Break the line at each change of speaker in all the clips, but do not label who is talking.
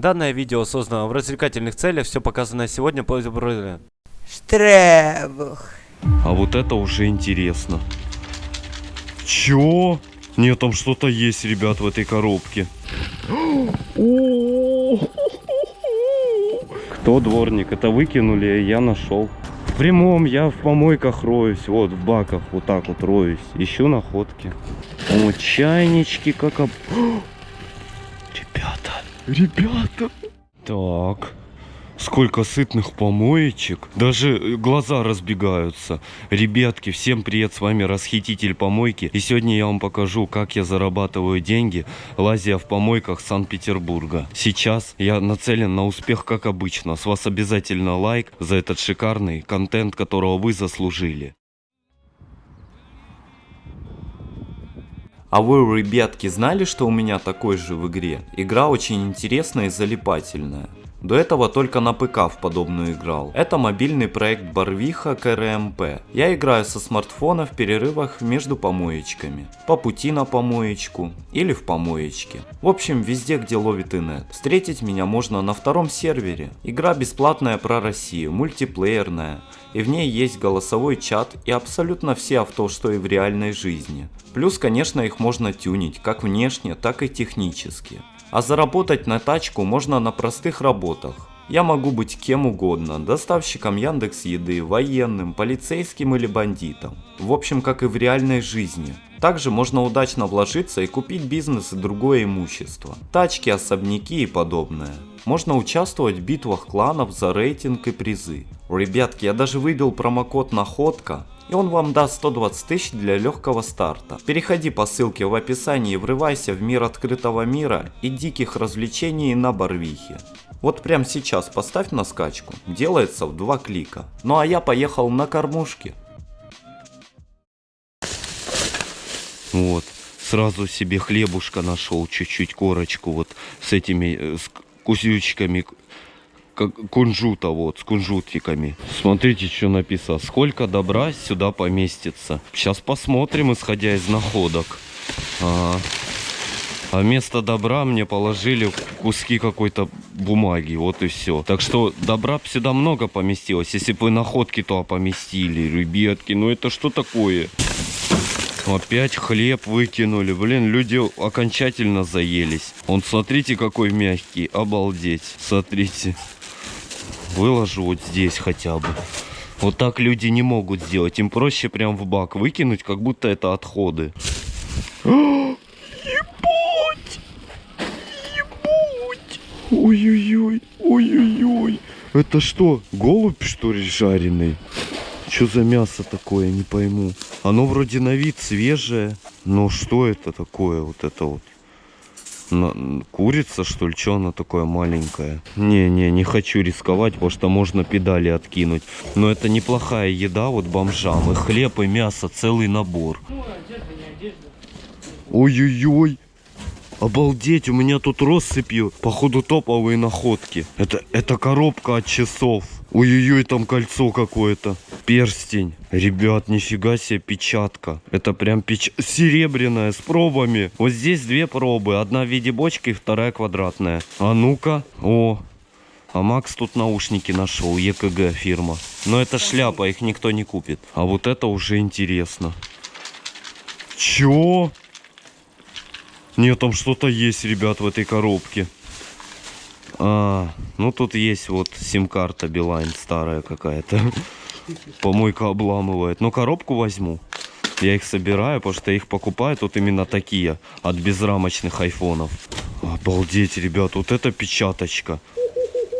Данное видео создано в развлекательных целях, все показанное сегодня по
Штребух.
А вот это уже интересно. Чё? Нет, там что-то есть, ребят, в этой коробке. Кто дворник? Это выкинули, а я нашел. В прямом я в помойках роюсь, вот в баках вот так вот роюсь. Ищу находки. О, чайнички как об... Ребята, ребята. Так, Сколько сытных помоечек. Даже глаза разбегаются. Ребятки, всем привет, с вами Расхититель Помойки. И сегодня я вам покажу, как я зарабатываю деньги, лазя в помойках Санкт-Петербурга. Сейчас я нацелен на успех, как обычно. С вас обязательно лайк за этот шикарный контент, которого вы заслужили.
А вы, ребятки, знали, что у меня такой же в игре? Игра очень интересная и залипательная. До этого только на ПК в подобную играл. Это мобильный проект Барвиха КРМП. Я играю со смартфона в перерывах между помоечками. По пути на помоечку или в помоечке. В общем, везде, где ловит инет. Встретить меня можно на втором сервере. Игра бесплатная про Россию, мультиплеерная. И в ней есть голосовой чат и абсолютно все авто, что и в реальной жизни. Плюс, конечно, их можно тюнить, как внешне, так и технически. А заработать на тачку можно на простых работах. Я могу быть кем угодно, доставщиком Яндекс Еды, военным, полицейским или бандитом. В общем, как и в реальной жизни. Также можно удачно вложиться и купить бизнес и другое имущество. Тачки, особняки и подобное. Можно участвовать в битвах кланов за рейтинг и призы. Ребятки, я даже выбил промокод находка, и он вам даст 120 тысяч для легкого старта. Переходи по ссылке в описании и врывайся в мир открытого мира и диких развлечений на Барвихе. Вот прямо сейчас поставь на скачку, делается в два клика. Ну а я поехал на кормушке.
Вот, сразу себе хлебушка нашел, чуть-чуть корочку вот с этими э, с кусючками как кунжута, вот, с кунжутиками. Смотрите, что написано. Сколько добра сюда поместится. Сейчас посмотрим, исходя из находок. А, а вместо добра мне положили куски какой-то бумаги, вот и все. Так что добра сюда много поместилось. Если бы находки то поместили, ребятки, ну это что такое? Опять хлеб выкинули. Блин, люди окончательно заелись. Он, смотрите, какой мягкий. Обалдеть. Смотрите выложу вот здесь хотя бы. Вот так люди не могут сделать. Им проще прям в бак выкинуть, как будто это отходы. Ебать! Ебать! Ой-ой-ой! Ой-ой-ой! Это что, голубь что ли жареный? Что за мясо такое, не пойму. Оно вроде на вид свежее. Но что это такое, вот это вот? На, курица, что ли? Что она такое маленькая? Не-не, не хочу рисковать, потому что можно педали откинуть. Но это неплохая еда вот бомжам. И хлеб, и мясо, целый набор. Ой-ой-ой. Обалдеть, у меня тут россыпью, походу топовые находки. Это, это коробка от часов. Ой-ой-ой, там кольцо какое-то. Перстень. Ребят, нифига себе печатка. Это прям печ... серебряная с пробами. Вот здесь две пробы. Одна в виде бочки, вторая квадратная. А ну-ка. О, а Макс тут наушники нашел, ЕКГ фирма. Но это шляпа, их никто не купит. А вот это уже интересно. Чё? Нет, там что-то есть, ребят, в этой коробке. А, ну тут есть вот сим-карта Билайн старая какая-то. Помойка обламывает. Но коробку возьму. Я их собираю, потому что их покупают вот именно такие от безрамочных айфонов. Обалдеть, ребят, вот эта печаточка.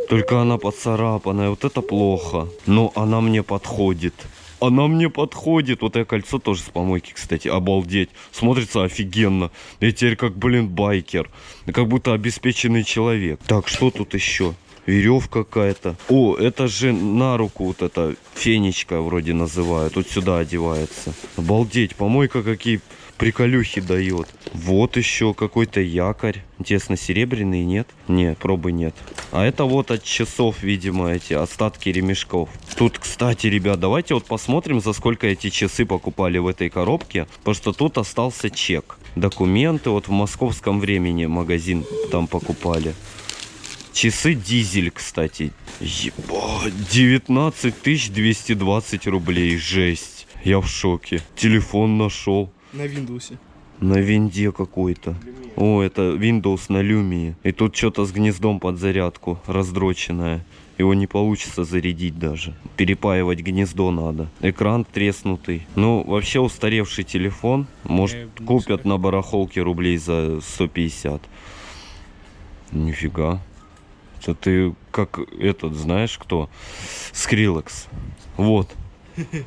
Только она поцарапанная, вот это плохо. Но она мне подходит. Она мне подходит. Вот это кольцо тоже с помойки, кстати. Обалдеть. Смотрится офигенно. Я теперь как, блин, байкер. Как будто обеспеченный человек. Так, что тут еще? Веревка какая-то. О, это же на руку вот эта фенечка вроде называют. Вот сюда одевается. Обалдеть, помойка какие приколюхи дает. Вот еще какой-то якорь. Интересно, серебряный нет? Нет, пробы нет. А это вот от часов, видимо, эти остатки ремешков. Тут, кстати, ребят, давайте вот посмотрим, за сколько эти часы покупали в этой коробке. Потому что тут остался чек. Документы вот в московском времени магазин там покупали. Часы дизель, кстати. Ебать, 19 220 рублей, жесть. Я в шоке. Телефон нашел.
На Windows.
На винде какой-то. О, это Windows на Lumia. И тут что-то с гнездом под зарядку, раздроченное. Его не получится зарядить даже. Перепаивать гнездо надо. Экран треснутый. Ну, вообще устаревший телефон. Может,
Э,
купят на барахолке рублей за 150. Нифига. Это ты как этот, знаешь кто? Скриллекс. Вот.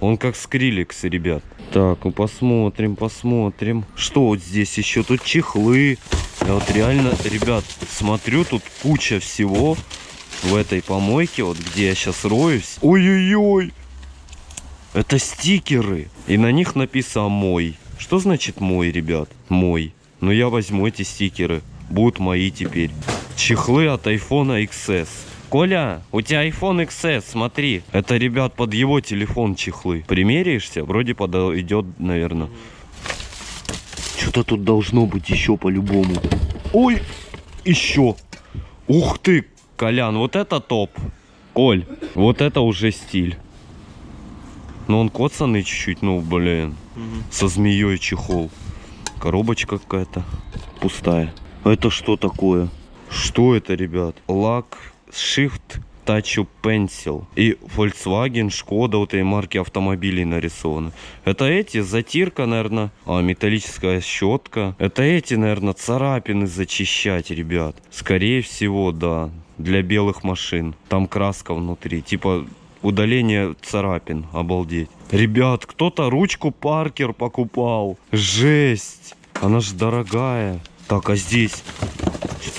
Он как Скриллекс, ребят. Так, ну посмотрим, посмотрим. Что вот здесь еще? Тут чехлы. Я вот реально, ребят, смотрю, тут куча всего в этой помойке, вот где я сейчас роюсь. Ой-ой-ой! Это стикеры. И на них написано «мой». Что значит «мой», ребят? «Мой». Ну я возьму эти стикеры. Будут мои теперь. Чехлы от iPhone XS. Коля, у тебя iPhone XS, смотри. Это, ребят, под его телефон чехлы. Примеряешься? Вроде подойдет, наверное. Что-то тут должно быть еще по-любому. Ой, еще. Ух ты, Колян, вот это топ. Коль, вот это уже стиль. Но он коцанный чуть-чуть, ну, блин. Со змеей чехол. Коробочка какая-то пустая. Это что такое? Что это, ребят? Лак Shift Touch Pencil. И Volkswagen, Шкода, вот этой марки автомобилей нарисованы. Это эти, затирка, наверное. А, металлическая щетка. Это эти, наверное, царапины зачищать, ребят. Скорее всего, да. Для белых машин. Там краска внутри. Типа удаление царапин. Обалдеть. Ребят, кто-то ручку Паркер покупал. Жесть. Она ж дорогая. Так, а здесь...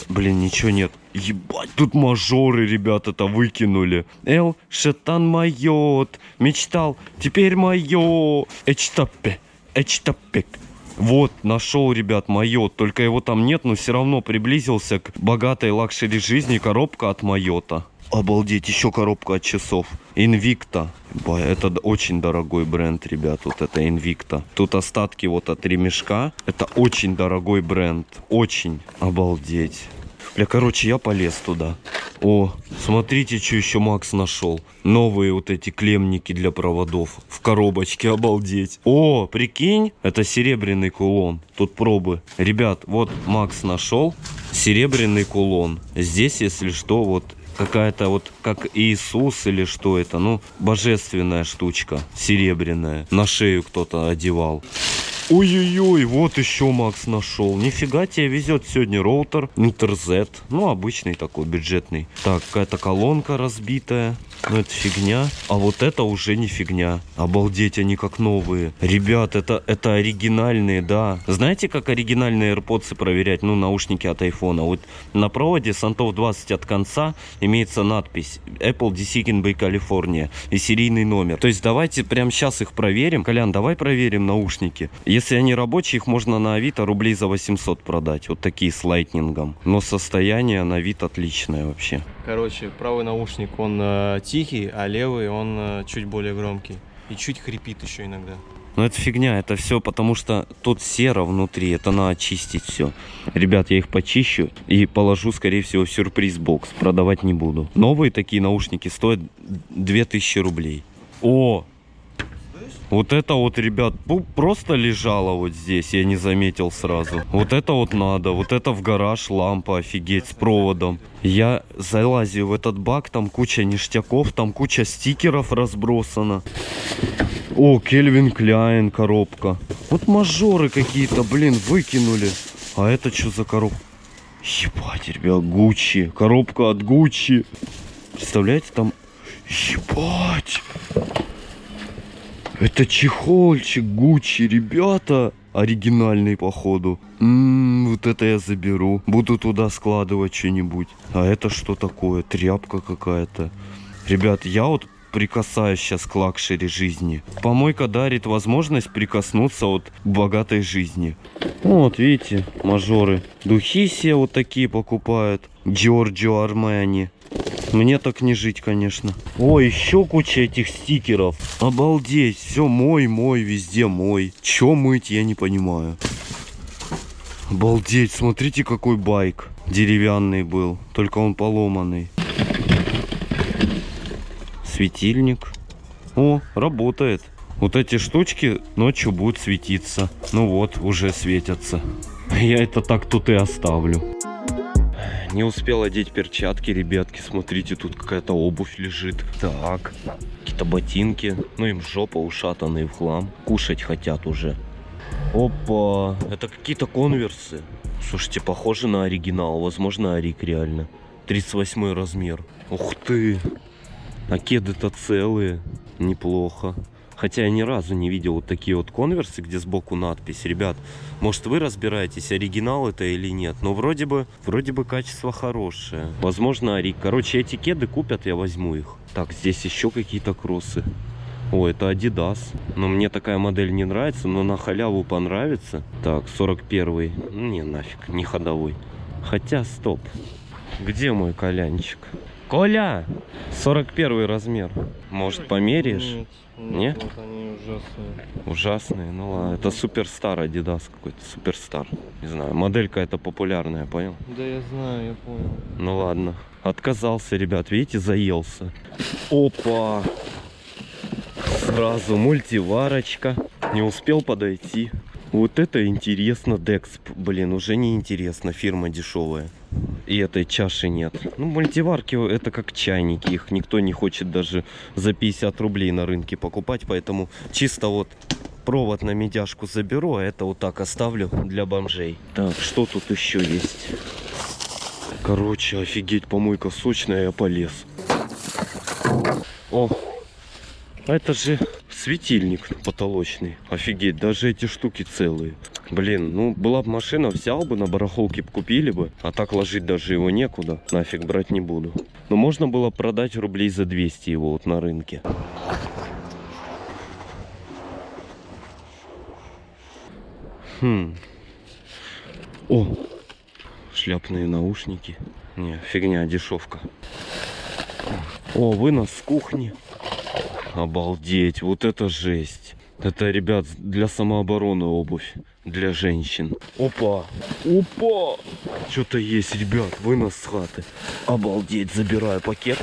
Блин, ничего нет. Ебать, тут мажоры, ребят, это выкинули. Эл, шетан майот. Мечтал, теперь майо. Эчтапе, эчтапек. Вот, нашел, ребят, Moët. Только его там нет, но все равно приблизился к богатой luxury жизни коробка от Moët. Обалдеть, еще коробка от часов. Ба, Это очень дорогой бренд, ребят. Вот это Invicta. Тут остатки вот от ремешка. Это очень дорогой бренд. Очень. Обалдеть. Бля, короче, я полез туда. О, смотрите, что еще Макс нашел. Новые вот эти клемники для проводов. В коробочке, обалдеть. О, прикинь, это серебряный кулон. Тут пробы. Ребят, вот Макс нашел серебряный кулон. Здесь, если что, вот какая-то вот как Иисус или что это, ну, божественная штучка, серебряная. На шею кто-то одевал. Ой-ой-ой, вот еще Макс нашел. Нифига тебе везет сегодня роутер Интерзет. Ну, обычный такой, бюджетный. Так, какая-то колонка разбитая. Ну, это фигня. А вот это уже не фигня. Обалдеть, они как новые. Ребят, это, это оригинальные, да. Знаете, как оригинальные AirPods проверять? Ну, наушники от айфона. Вот на проводе Сантов 20 от конца имеется надпись Apple Decision by California и серийный номер. То есть давайте прямо сейчас их проверим. Колян, давай проверим наушники. Если они рабочие, их можно на Авито рублей за 800 продать. Вот такие с лайтнингом. Но состояние на вид отличное вообще.
Короче, правый наушник, он э, тихий, а левый, он э, чуть более громкий. И чуть хрипит еще иногда.
Но это фигня, это все потому что тут серо внутри, это надо очистить все. Ребят, я их почищу и положу, скорее всего, в сюрприз-бокс. Продавать не буду. Новые такие наушники стоят 2000 рублей. О! Вот это вот, ребят, ну, просто лежало вот здесь, я не заметил сразу. Вот это вот надо, вот это в гараж лампа, офигеть, с проводом. Я залазю в этот бак, там куча ништяков, там куча стикеров разбросана. О, Кельвин Кляйн коробка. Вот мажоры какие-то, блин, выкинули. А это что за коробка? Ебать, ребят, Гуччи. Коробка от Гуччи. Представляете, там... Ебать. Это чехольчик Гуччи, ребята. Оригинальный, походу. Ммм, вот это я заберу. Буду туда складывать что-нибудь. А это что такое? Тряпка какая-то. Ребят, я вот прикасаюсь сейчас к luxury жизни. Помойка дарит возможность прикоснуться вот к богатой жизни. Вот, видите, мажоры. Духи все вот такие покупают. Giorgio Armani. Мне так не жить, конечно. О, еще куча этих стикеров. Обалдеть. Все мой, мой, везде мой. Че мыть, я не понимаю. Обалдеть, смотрите какой байк. деревянный был, только он поломанный. Светильник. О, работает. Вот эти штучки ночью будут светиться. Ну вот, уже светятся. Я это так тут и оставлю. Не успел одеть перчатки, ребятки. Смотрите, тут какая-то обувь лежит. Так, какие-то ботинки. Ну им жопа ушатанные в хлам. Кушать хотят уже. Опа, это какие-то конверсы. Слушайте, похоже на оригинал. Возможно, Арик реально. 38 размер. Ух ты. А кеды-то целые. Неплохо. Хотя я ни разу не видел вот такие вот конверсы, где сбоку надпись. Ребят, может вы разбираетесь, оригинал это или нет. Но вроде бы, вроде бы качество хорошее. Возможно, Арик. Короче, эти кеды купят, я возьму их. Так, здесь еще какие-то кроссы. О, это Adidas. Но мне такая модель не нравится, но на халяву понравится. Так, 41. Ну, не, нафиг, не ходовой. Хотя, стоп. Где мой колянчик? Коля! 41 размер. Может, померяешь?
Нет,
Не?
Вот они ужасные.
Ужасные, ну ладно. Это суперстар Adidas какой-то, суперстар. Не знаю, моделька это популярная, понял?
Да я знаю, я понял.
Ну ладно. Отказался, ребят, видите, заелся. Опа! Сразу мультиварочка. Не успел подойти. Вот это интересно, Декс. Блин, уже не интересно, фирма дешевая. И этой чаши нет. Ну, мультиварки это как чайники. Их никто не хочет даже за 50 рублей на рынке покупать. Поэтому чисто вот провод на медяшку заберу, а это вот так оставлю для бомжей. Так, что тут еще есть? Короче, офигеть, помойка сочная, я полез. О, а это же светильник потолочный. Офигеть, даже эти штуки целые. Блин, ну была бы машина, взял бы, на барахолке купили бы. А так ложить даже его некуда. Нафиг брать не буду. Но можно было продать рублей за 200 его вот на рынке. Хм. О, шляпные наушники. Не, фигня, дешевка. О, вынос с кухни. Обалдеть, вот это жесть. Это, ребят, для самообороны обувь. Для женщин. Опа! Опа! Что-то есть, ребят, вынос с хаты. Обалдеть, забираю пакет.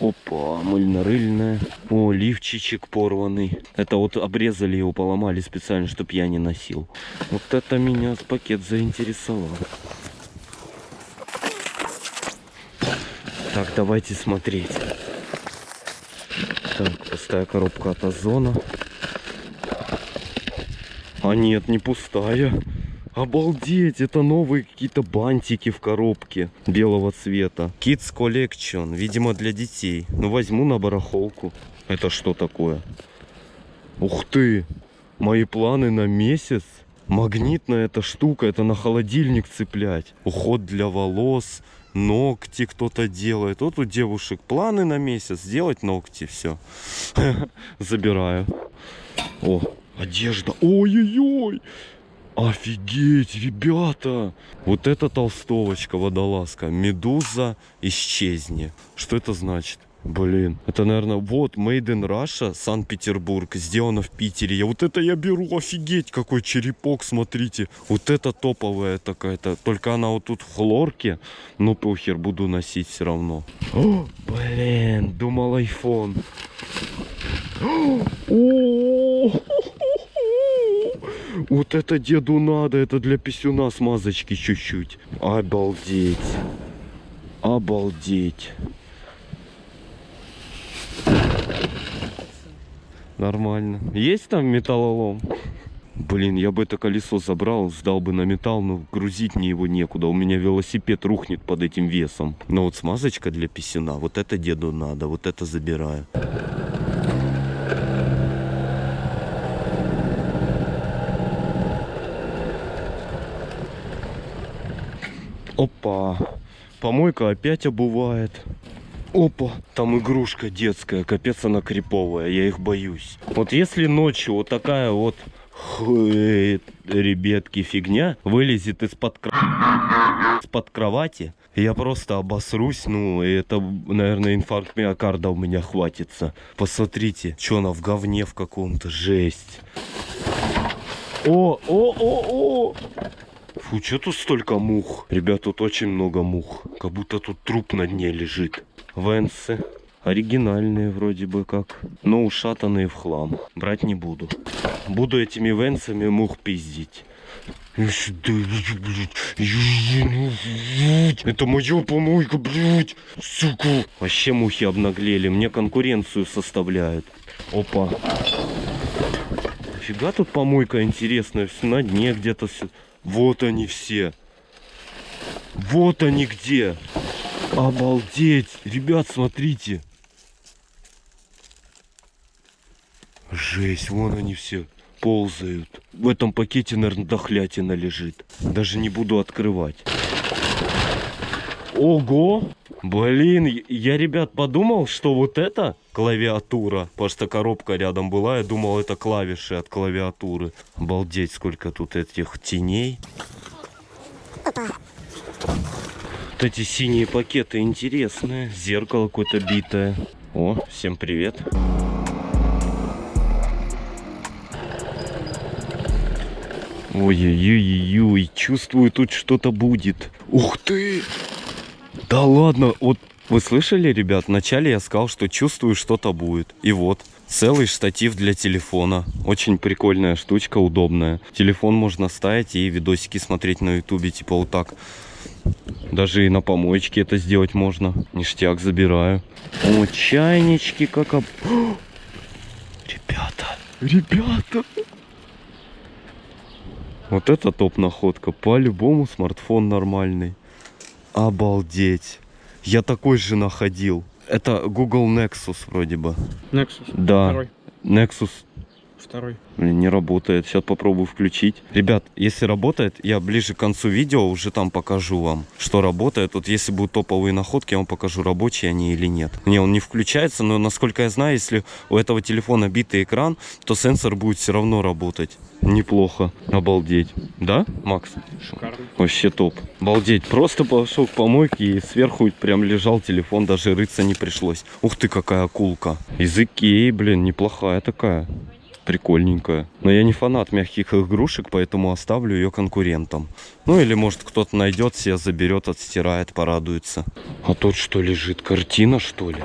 Опа, мыльно-рыльная. О, лифчичек порванный. Это вот обрезали его, поломали специально, чтобы я не носил. Вот это меня пакет заинтересовал. Так, давайте смотреть. Так, пустая коробка от озона. А нет, не пустая. Обалдеть, это новые какие-то бантики в коробке белого цвета. Kids Collection, видимо для детей. Ну возьму на барахолку. Это что такое? Ух ты, мои планы на месяц. Магнитная эта штука, это на холодильник цеплять. Уход для волос, ногти кто-то делает. Вот у девушек планы на месяц сделать ногти, все. Забираю. О, одежда. Ой-ой-ой. Офигеть, ребята! Вот это толстовочка, водолазка. Медуза исчезни. Что это значит? Блин, это, наверное, вот Made in Russia, Санкт-Петербург, сделано в Питере. Я вот это я беру, офигеть, какой черепок, смотрите. Вот это топовая такая-то. Только она вот тут в хлорке. Ну, похер, буду носить все равно. О, блин, думал. О, Вот это деду надо, это для писюна смазочки чуть-чуть. Обалдеть. Обалдеть. Нормально. Есть там металлолом? Блин, я бы это колесо забрал, сдал бы на металл, но грузить мне его некуда. У меня велосипед рухнет под этим весом. Но вот смазочка для писюна, вот это деду надо, вот это забираю. Опа. Помойка опять обувает. Опа, там игрушка детская, капец она криповая, я их боюсь. Вот если ночью вот такая вот хуй, ребятки, фигня вылезет из-под из-под кровати, я просто обосрусь, ну, и это, наверное, инфаркт миокарда у меня хватится. Посмотрите, что она в говне в каком-то, жесть. О, о, о, о! Фу, что тут столько мух? Ребят, тут очень много мух. Как будто тут труп на дне лежит. Венсы. Оригинальные вроде бы как. Но ушатанные в хлам. Брать не буду. Буду этими венсами мух пиздить. Это моя помойка, блядь. Сука. Вообще мухи обнаглели. Мне конкуренцию составляют. Опа. Фига тут помойка интересная. Все на дне где-то. Вот они все. Вот они где. Обалдеть. Ребят, смотрите. Жесть, вон они все ползают. В этом пакете, наверное, дохлятина лежит. Даже не буду открывать. Ого! Блин, я- ребят, подумал, что вот это клавиатура, потому что коробка рядом была, я думал, это клавиши от клавиатуры. Обалдеть, сколько тут этих теней. Эти синие пакеты интересные. Зеркало какое-то битое. О, всем привет. Ой-ой-ой-ой, чувствую, тут что-то будет. Ух ты! Да ладно, вот вы слышали, ребят, вначале я сказал, что чувствую, что-то будет. И вот, целый штатив для телефона. Очень прикольная штучка, удобная. Телефон можно ставить и видосики смотреть на ютубе, типа вот так. Даже и на помоечке это сделать можно. Ништяк забираю. О, чайнички как об... Ребята, ребята. Вот это топ находка. По-любому смартфон нормальный. Обалдеть. Я такой же находил. Это Google Nexus вроде бы.
Nexus.
Да.
Второй.
Nexus.
Второй.
Блин, не работает. Сейчас попробую включить. Ребят, если работает, я ближе к концу видео уже там покажу вам, что работает. Вот если будут топовые находки, я вам покажу, рабочие они или нет. Не, он не включается, но насколько я знаю, если у этого телефона битый экран, то сенсор будет все равно работать. Неплохо. Обалдеть. Да, Макс?
Шикарный.
Вообще топ. Обалдеть. Просто пошел к помойке и сверху прям лежал телефон, даже рыться не пришлось. Ух ты, какая акулка. Из Икеи, блин, неплохая такая. Прикольненькая. Но я не фанат мягких игрушек, поэтому оставлю ее конкурентам. Ну или может кто-то найдет, себе заберет, отстирает, порадуется. А тут что лежит? Картина что ли?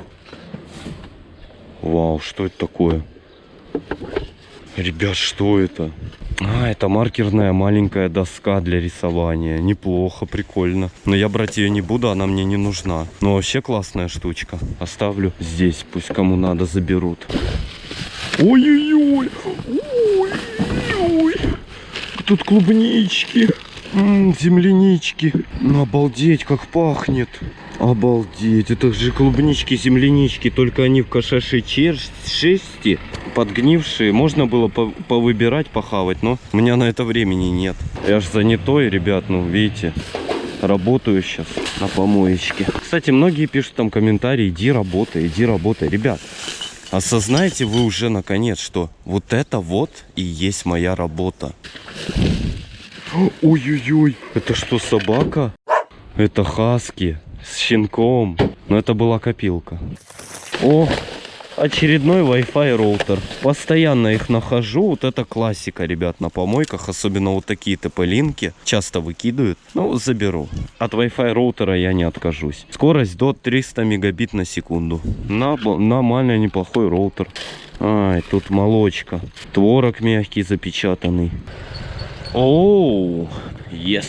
Вау, что это такое? Ребят, что это? А, это маркерная маленькая доска для рисования. Неплохо, прикольно. Но я брать ее не буду, она мне не нужна. Но вообще классная штучка. Оставлю здесь, пусть кому надо заберут. Ой-ой-ой! Ой-ой-ой! Тут клубнички, м, землянички. Ну, обалдеть, как пахнет. Обалдеть, это же клубнички, землянички, только они в кошачьей шерсти, подгнившие. Можно было по- повыбирать, похавать, но у меня на это времени нет. Я ж занятой, ребят, ну, видите. Работаю сейчас на помоечке. Кстати, многие пишут там комментарии, иди работай, иди работай. Ребят, осознаете вы уже наконец, что вот это вот и есть моя работа. Ой-ой-ой, это что, собака? Это хаски с щенком. Но это была копилка. О, очередной Wi-Fi роутер. Постоянно их нахожу. Вот это классика, ребят, на помойках. Особенно вот такие ТП-линки. Часто выкидывают. Ну, заберу. От Wi-Fi роутера я не откажусь. Скорость до 300 мегабит на секунду. На, нормальный, неплохой роутер. Ай, тут молочка. Творог мягкий запечатанный. Оу, yes.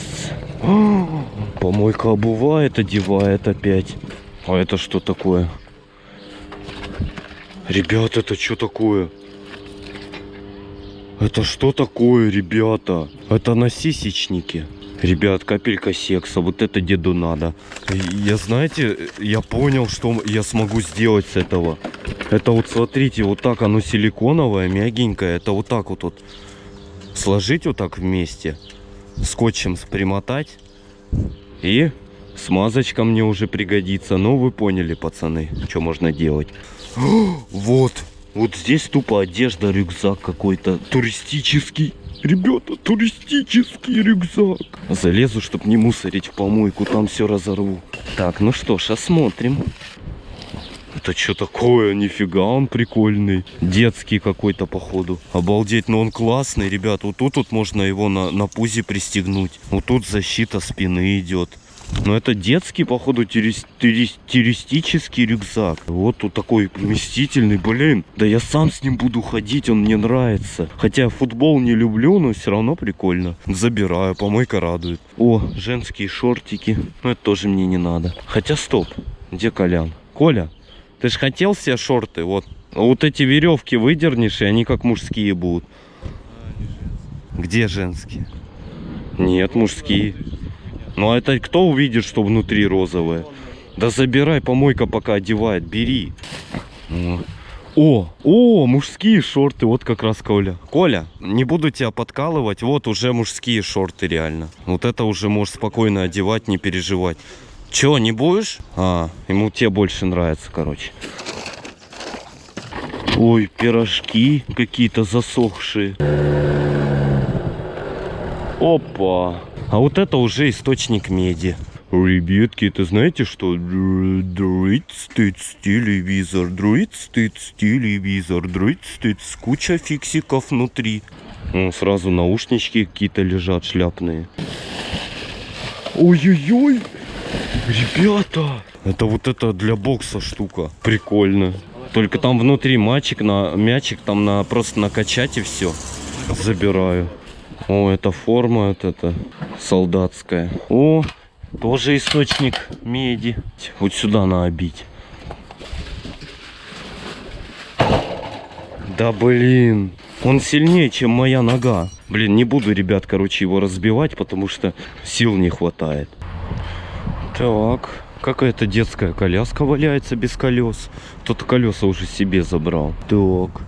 Помойка обувает, одевает опять. А это что такое? Ребят, это что такое? Это что такое, ребята? Это насисечники. Ребят, капелька секса, вот это деду надо. Я, знаете, я понял, что я смогу сделать с этого. Это вот, смотрите, вот так оно силиконовое, мягенькое. Это вот так вот, вот сложить вот так вместе, скотчем примотать и смазочка мне уже пригодится. Ну, вы поняли, пацаны, что можно делать. Вот, вот здесь тупо одежда, рюкзак какой-то туристический. Ребята, туристический рюкзак. Залезу, чтобы не мусорить в помойку, там все разорву. Так, ну что ж, осмотрим. Это что такое? Нифига, он прикольный. Детский какой-то, походу. Обалдеть, но он классный, ребят. Вот тут вот можно его на, на пузе пристегнуть. Вот тут защита спины идет. Но это детский, походу, терис- туристический рюкзак. Вот тут такой вместительный, блин. Да я сам с ним буду ходить, он мне нравится. Хотя футбол не люблю, но все равно прикольно. Забираю, помойка радует. О, женские шортики. Ну это тоже мне не надо. Хотя стоп, где Колян? Коля, ты ж хотел себе шорты? Вот. Вот эти веревки выдернешь, и они как мужские будут. Где женские? Нет, мужские. Ну а это кто увидит, что внутри розовое? Да забирай, помойка пока одевает, бери. О, О, мужские шорты, вот как раз Коля. Коля, не буду тебя подкалывать, вот уже мужские шорты реально. Вот это уже можешь спокойно одевать, не переживать. Че, не будешь? А, ему те больше нравится, короче. Ой, пирожки какие-то засохшие. Опа. А вот это уже источник меди. Ребятки, это знаете что? Друид стыц телевизор, друид стыц телевизор, друид стыц, куча фиксиков внутри. О, сразу наушнички какие-то лежат шляпные. Ой-ой-ой! Ребята! Это вот это для бокса штука. Прикольно. Только там внутри мячик, на, мячик там на, просто накачать и все. Забираю. О, это форма вот это солдатская. О, тоже источник меди. Вот сюда надо бить. Да блин. Он сильнее, чем моя нога. Блин, не буду, ребят, короче, его разбивать, потому что сил не хватает. Так, какая-то детская коляска валяется без колес. Кто-то колеса уже себе забрал. Так.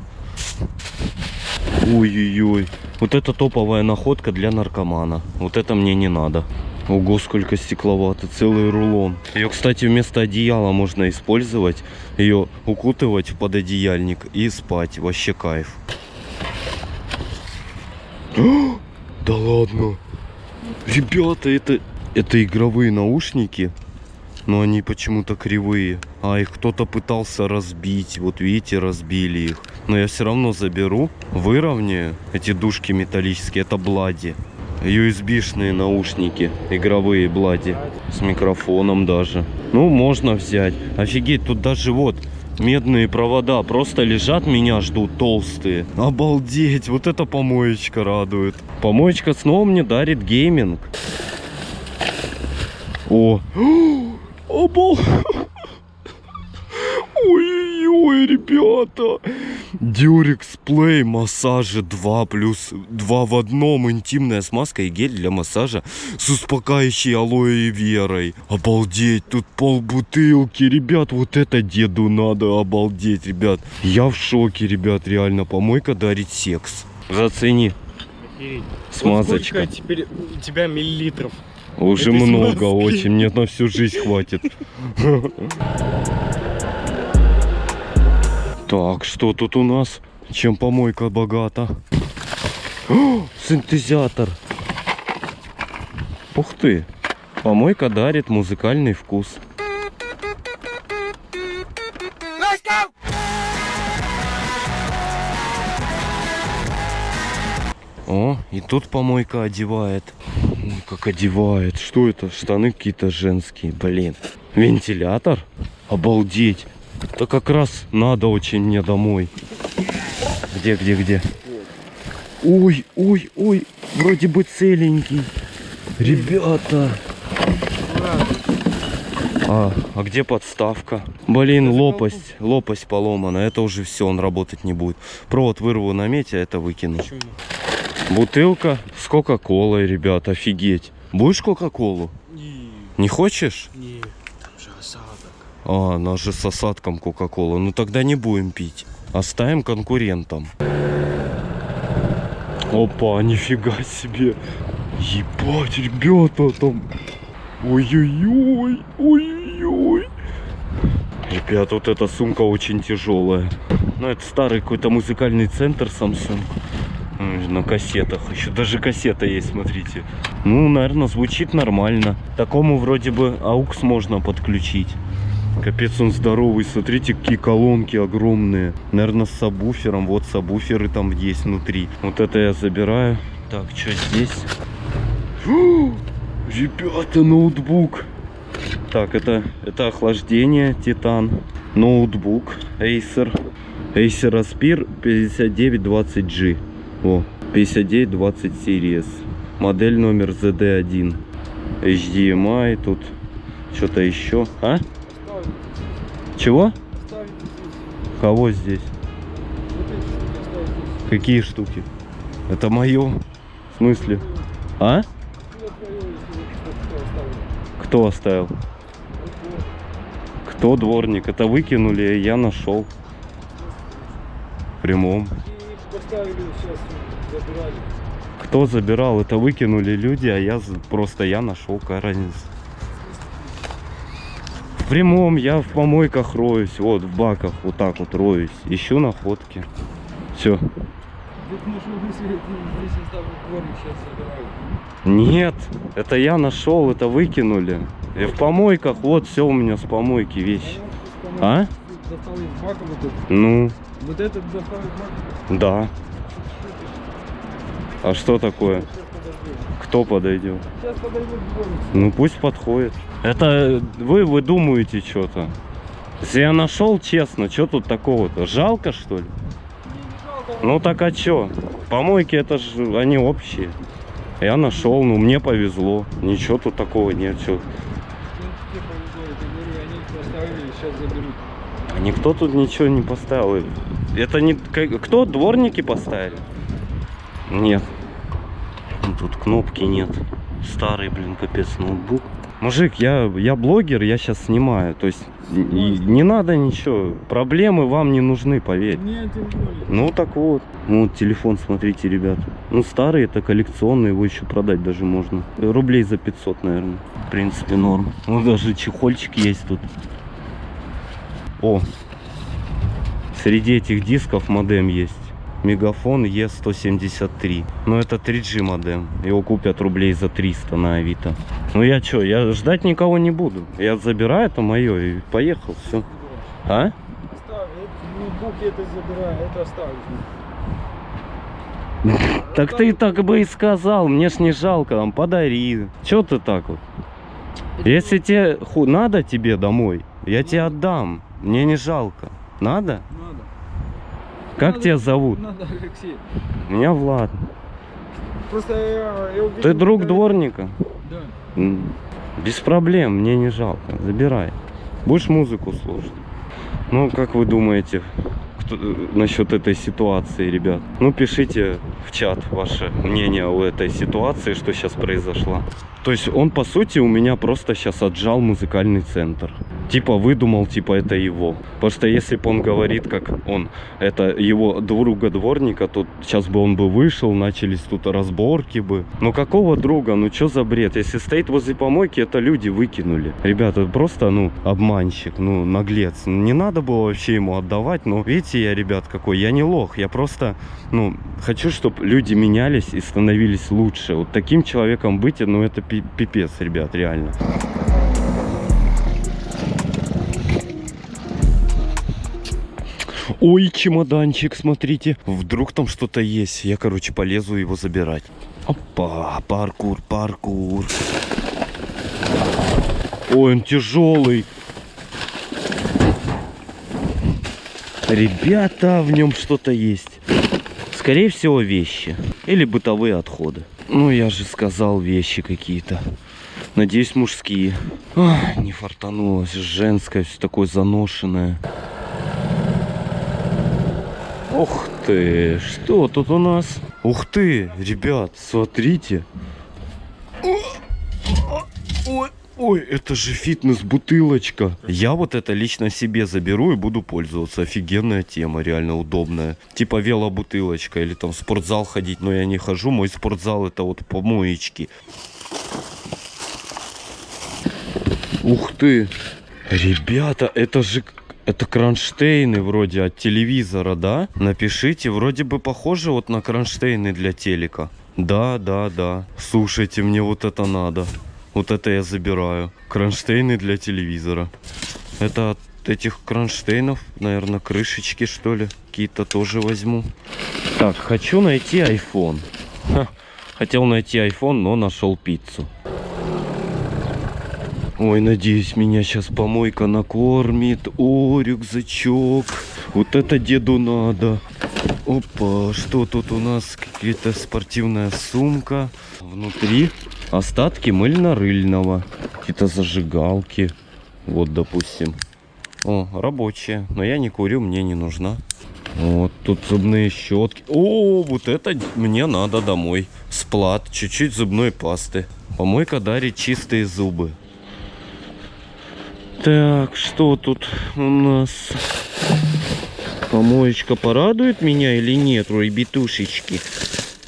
Ой-ой-ой. Вот это топовая находка для наркомана. Вот это мне не надо. Ого, сколько стекловато, целый рулон. Ее, кстати, вместо одеяла можно использовать. Ее укутывать в пододеяльник и спать. Вообще кайф. Да ладно. Ребята, это, это игровые наушники. Но они почему-то кривые. А их кто-то пытался разбить. Вот видите, разбили их. Но я все равно заберу, выровняю эти дужки металлические. Это Блади. USB-шные наушники, игровые Блади. С микрофоном даже. Ну, можно взять. Офигеть, тут даже вот медные провода просто лежат, меня ждут толстые. Обалдеть, вот эта помоечка радует. Помоечка снова мне дарит гейминг. О, обал... Ой-ой-ой, ребята. Durex Play массажи 2 плюс 2 в одном. Интимная смазка и гель для массажа с успокаивающей алоэ верой. Обалдеть, тут пол бутылки. Ребят, вот это деду надо. Обалдеть, ребят. Я в шоке, ребят, реально. Помойка дарит секс. Зацени. Смазочка.
Вот сколько теперь у тебя миллилитров?
Уже
этой
много
смазки?
очень. Мне на всю жизнь хватит. Так, что тут у нас? Чем помойка богата? О, синтезатор. Ух ты. Помойка дарит музыкальный вкус. О, и тут помойка одевает. Ой, как одевает. Что это? Штаны какие-то женские. Блин. Вентилятор? Обалдеть. Это как раз надо очень мне домой. Где, где, где? Ой, ой, ой. Вроде бы целенький. Ребята. А, а где подставка? Блин, лопасть. Лопасть поломана. Это уже все, он работать не будет. Провод вырву на мете, а это выкину. Бутылка с кока-колой, ребят, офигеть. Будешь кока-колу?
Не,
Не хочешь?
не, там же осадок.
А, она же с осадком кока-кола. Ну тогда не будем пить. Оставим конкурентам. Опа, нифига себе. Ебать, ребята, там... Ой-ой-ой, ой-ой-ой. Ребята, вот эта сумка очень тяжелая. Ну, это старый какой-то музыкальный центр Samsung. На кассетах. Еще даже кассета есть, смотрите. Ну, наверное, звучит нормально. Такому вроде бы AUX можно подключить. Капец, он здоровый. Смотрите, какие колонки огромные. Наверное, с сабвуфером. Вот сабвуферы там есть внутри. Вот это я забираю. Так, что здесь? Фу! Ребята, ноутбук. Так, это, это охлаждение, Титан. Ноутбук, Acer. Acer Aspir 5920G. О, 5920 Series. Модель номер ZD1. HDMI тут. Что-то еще. А? Чего? Кого здесь? Какие штуки? Это мое. В смысле? А? Кто оставил? Кто дворник? Это выкинули, я нашел. В прямом.
Поставили сейчас, забирали.
Кто забирал? Это выкинули люди, а я просто я нашел, какая разница. В прямом я в помойках роюсь, вот в баках вот так вот роюсь, ищу находки. Все. Нет, это я нашел, это выкинули. И в помойках, вот все у меня с помойки вещи. А? Ну,
Вот этот бака.
да. А что такое? Кто подойдет?
Сейчас подойдет.
Ну пусть подходит. Это вы выдумываете что-то. Если я нашел, честно, что тут такого-то? Жалко что ли? Ну так а чё? Помойки это же они общие. Я нашел, ну мне повезло. Ничего тут такого нет. Чё. Никто тут ничего не поставил. Это не... Кто? Дворники поставили? Нет. Тут кнопки нет. Старый, блин, капец, ноутбук. Мужик, я, я блогер, я сейчас снимаю. То есть и не надо ничего. Проблемы вам не нужны, поверь.
Нет, тем более.
Ну так вот. Ну, Вот телефон, смотрите, ребят. Ну старый, это коллекционный, его еще продать даже можно. Рублей за 500, наверное. В принципе, норм. Ну даже чехольчик есть тут. О, среди этих дисков модем есть. Мегафон Е173. Но это 3G модем. Его купят рублей за 300 на Авито. Ну я что, я ждать никого не буду. Я забираю, это мое и поехал, все. А?
Оставь, это, ноутбук я это забираю, это оставишь.
Так ты так бы и сказал, мне ж не жалко, там, подари. Че ты так вот? Если тебе надо тебе домой, я тебе отдам. Мне не жалко. Надо?
Надо.
Как
Надо.
тебя зовут?
Надо, Алексей.
Меня Влад.
Просто я, я увидел...
Ты друг
как-
дворника?
Да.
Без проблем, мне не жалко. Забирай. Будешь музыку слушать? Ну, как вы думаете кто- э, насчет этой ситуации, ребят? Ну, пишите в чат ваше мнение о этой ситуации, что сейчас произошло. То есть он, по сути, у меня просто сейчас отжал музыкальный центр. Типа выдумал, типа это его. Потому что если бы он говорит, как он, это его друга дворника, то сейчас бы он бы вышел, начались тут разборки бы. Ну какого друга? Ну что за бред? Если стоит возле помойки, это люди выкинули. Ребята, просто, ну, обманщик, ну, наглец. Не надо было вообще ему отдавать, но видите, я, ребят, какой, я не лох. Я просто, ну, хочу, чтобы люди менялись и становились лучше. Вот таким человеком быть, ну, это пи- пипец, ребят, реально. Ой, чемоданчик, смотрите. Вдруг там что-то есть. Я, короче, полезу его забирать. Опа, паркур, паркур. Ой, он тяжелый. Ребята, в нем что-то есть. Скорее всего, вещи. Или бытовые отходы. Ну, я же сказал, вещи какие-то. Надеюсь, мужские. Ах, не фартанулось. Женское, все такое заношенное. Ух ты, что тут у нас? Ух ты, ребят, смотрите. Ой, ой, это же фитнес-бутылочка. Я вот это лично себе заберу и буду пользоваться. Офигенная тема, реально удобная. Типа велобутылочка или там в спортзал ходить, но я не хожу. Мой спортзал это вот помоечки. Ух ты. Ребята, это же... Это кронштейны вроде от телевизора, да? Напишите, вроде бы похоже вот на кронштейны для телека. Да, да, да. Слушайте, мне вот это надо. Вот это я забираю. Кронштейны для телевизора. Это от этих кронштейнов, наверное, крышечки, что ли. Какие-то тоже возьму. Так, хочу найти iPhone. Ха, Хотел найти iPhone, но нашел пиццу. Ой, надеюсь, меня сейчас помойка накормит. О, рюкзачок. Вот это деду надо. Опа, что тут у нас? Какая-то спортивная сумка. Внутри остатки мыльно-рыльного. Какие-то зажигалки. Вот, допустим. О, рабочая. Но я не курю, мне не нужна. Вот, тут зубные щетки. О, вот это мне надо домой. Сплат, чуть-чуть зубной пасты. Помойка дарит чистые зубы. Так, что тут у нас? Помоечка порадует меня или нет, ребятушечки?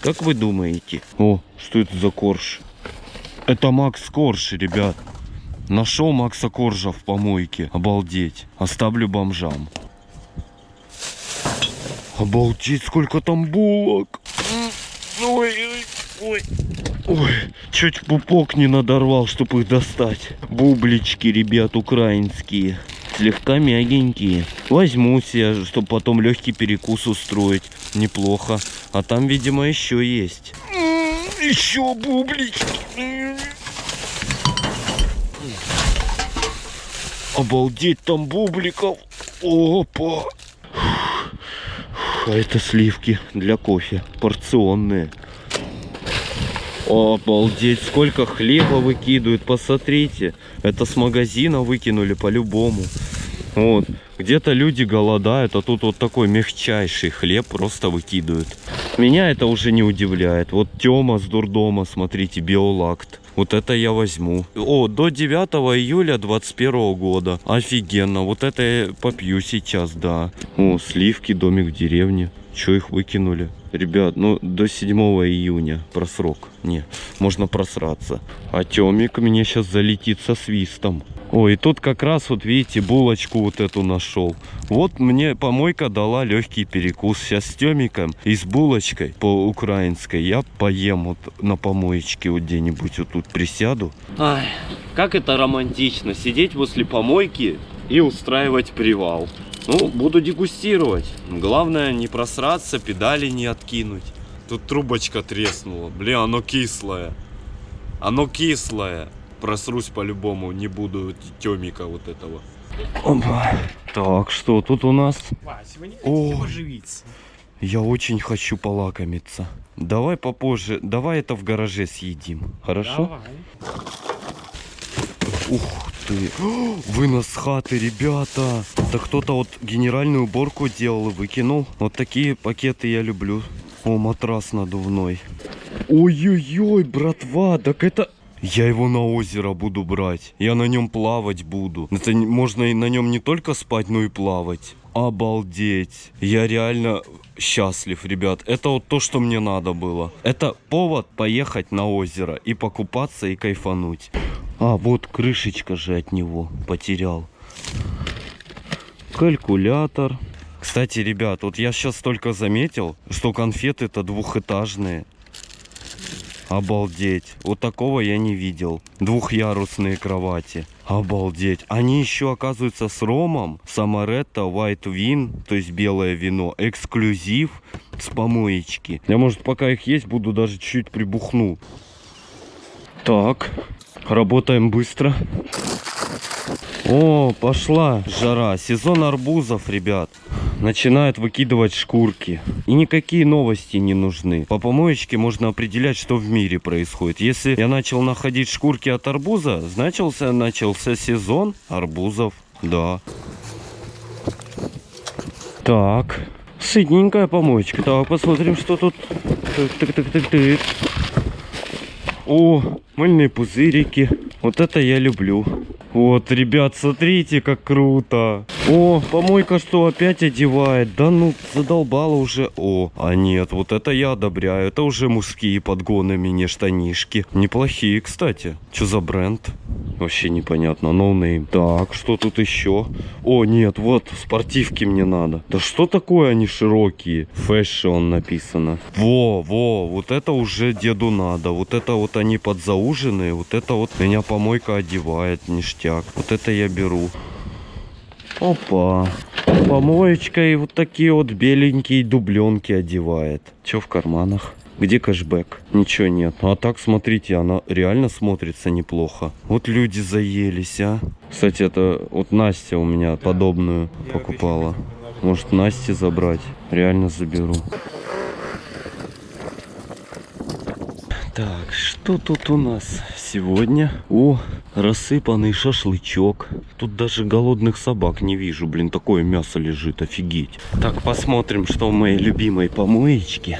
Как вы думаете? О, что это за корж? Это Макс Корж, ребят. Нашел Макса Коржа в помойке. Обалдеть. Оставлю бомжам. Обалдеть, сколько там булок. Ой, ой, ой. Чуть пупок не надорвал, чтобы их достать. Бублички, ребят, украинские. Слегка мягенькие. Возьму себе, чтобы потом легкий перекус устроить. Неплохо. А там, видимо, еще есть. Еще бублички. Обалдеть, там бубликов. Опа. А это сливки для кофе. Порционные. Обалдеть, сколько хлеба выкидывают, посмотрите. Это с магазина выкинули по-любому. Вот. Где-то люди голодают, а тут вот такой мягчайший хлеб просто выкидывают. Меня это уже не удивляет. Вот Тёма с дурдома, смотрите, биолакт. Вот это я возьму. О, до 9 июля 21 года. Офигенно. Вот это я попью сейчас, да. О, сливки, домик в деревне. Че их выкинули? Ребят, ну до 7 июня просрок. Не, можно просраться. А Тёмик мне сейчас залетит со свистом. Ой, и тут как раз вот видите, булочку вот эту нашел. Вот мне помойка дала легкий перекус. Сейчас с Тёмиком и с булочкой по украинской я поем вот на помоечке вот где-нибудь вот тут присяду. Ай, как это романтично, сидеть возле помойки и устраивать привал. Ну, буду дегустировать. Главное не просраться, педали не откинуть. Тут трубочка треснула. Бля, оно кислое. Оно кислое. Просрусь по-любому, не буду темика вот этого. Опа. Так, что тут у нас? О, я очень хочу полакомиться. Давай попозже, давай это в гараже съедим. Хорошо? Ух ты. Вынос хаты, ребята. Да кто-то вот генеральную уборку делал и выкинул. Вот такие пакеты я люблю. О, матрас надувной. Ой-ой-ой, братва, так это... Я его на озеро буду брать. Я на нем плавать буду. Это можно и на нем не только спать, но и плавать. Обалдеть. Я реально счастлив, ребят. Это вот то, что мне надо было. Это повод поехать на озеро и покупаться и кайфануть. А, вот крышечка же от него потерял. Калькулятор. Кстати, ребят, вот я сейчас только заметил, что конфеты-то двухэтажные. Обалдеть. Вот такого я не видел. Двухъярусные кровати. Обалдеть. Они еще оказываются с ромом. Самаретто White Win, то есть белое вино. Эксклюзив с помоечки. Я, может, пока их есть, буду даже чуть прибухну. Так, работаем быстро. О, пошла жара. Сезон арбузов, ребят. Начинают выкидывать шкурки. И никакие новости не нужны. По помоечке можно определять, что в мире происходит. Если я начал находить шкурки от арбуза, значился, начался сезон арбузов. Да. Так. Сытненькая помоечка. Так, посмотрим, что тут. Так, так, так, так, так. О, мыльные пузырики. Вот это я люблю. Вот, ребят, смотрите, как круто. О, помойка что, опять одевает? Да ну, задолбала уже. О, а нет, вот это я одобряю. Это уже мужские подгоны мне штанишки. Неплохие, кстати. Что за бренд? Вообще непонятно, no name. Так, что тут еще? О, нет, вот, спортивки мне надо. Да что такое они широкие? Fashion написано. Во, во, вот это уже деду надо. Вот это вот они подзауженные. Вот это вот меня помойка одевает, ништяк. Вот это я беру. Опа. Помоечкой вот такие вот беленькие дубленки одевает. Че в карманах? Где кэшбэк? Ничего нет. А так, смотрите, она реально смотрится неплохо. Вот люди заелись, а. Кстати, это вот Настя у меня подобную покупала. Может, Насте забрать? Реально заберу. Так, что тут у нас сегодня? О, рассыпанный шашлычок. Тут даже голодных собак не вижу. Блин, такое мясо лежит, офигеть. Так, посмотрим, что в моей любимой помоечке.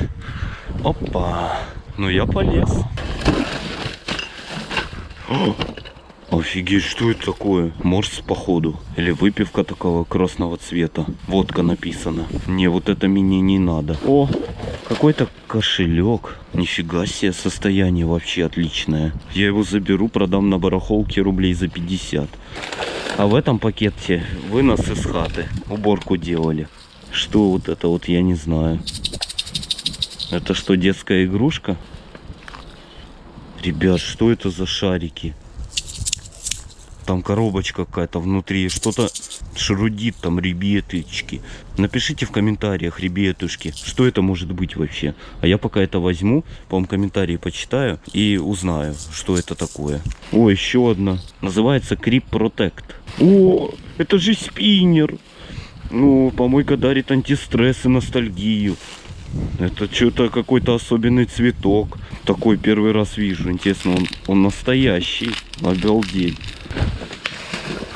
Опа. Ну, я полез. О, Офигеть, что это такое? Морс, походу. Или выпивка такого красного цвета. Водка написано. Не, вот это мне не надо. О, какой-то кошелек. Нифига себе, состояние вообще отличное. Я его заберу, продам на барахолке рублей за 50. А в этом пакете вынос из хаты. Уборку делали. Что вот это вот, я не знаю. Это что, детская игрушка? Ребят, что это за шарики? Там коробочка какая-то внутри. Что-то шрудит там, ребяточки. Напишите в комментариях, ребятушки, что это может быть вообще. А я пока это возьму, по-моему, комментарии почитаю и узнаю, что это такое. О, еще одна. Называется Creep Protect. О, это же спиннер. Ну, помойка дарит антистресс и ностальгию. Это что-то какой-то особенный цветок. Такой первый раз вижу. Интересно, он, он настоящий. Обалдеть.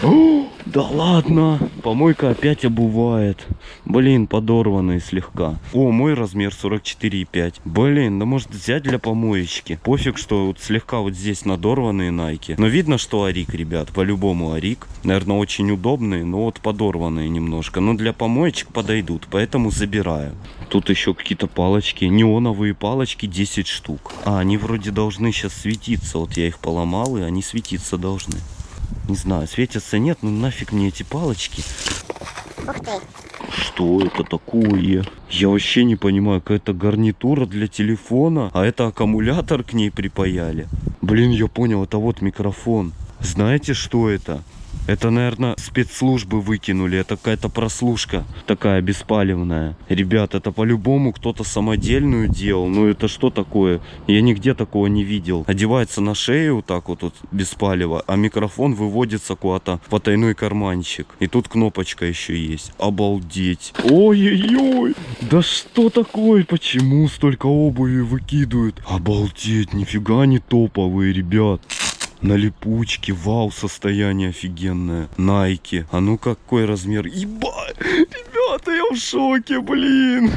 О, да ладно. Помойка опять обувает. Блин, подорванный слегка. О, мой размер 44,5. Блин, да может взять для помоечки. Пофиг, что вот слегка вот здесь надорванные найки. Но видно, что арик, ребят. По-любому арик. Наверное, очень удобные, но вот подорванные немножко. Но для помоечек подойдут, поэтому забираю. Тут еще какие-то палочки. Неоновые палочки 10 штук. А, они вроде должны сейчас светиться. Вот я их поломал, и они светиться должны. Не знаю, светятся нет, ну нафиг мне эти палочки. Что это такое? Я вообще не понимаю, какая-то гарнитура для телефона, а это аккумулятор к ней припаяли. Блин, я понял, это вот микрофон. Знаете, что это? Это, наверное, спецслужбы выкинули. Это какая-то прослушка такая беспалевная. Ребят, это по-любому кто-то самодельную делал. Ну это что такое? Я нигде такого не видел. Одевается на шею вот так вот, вот без палева, а микрофон выводится куда-то в потайной карманчик. И тут кнопочка еще есть. Обалдеть. Ой-ой-ой. Да что такое? Почему столько обуви выкидывают? Обалдеть, нифига не топовые, ребят. На липучке, вау, состояние офигенное. Найки. А ну какой размер? Ебать! Ребята, я в шоке, блин!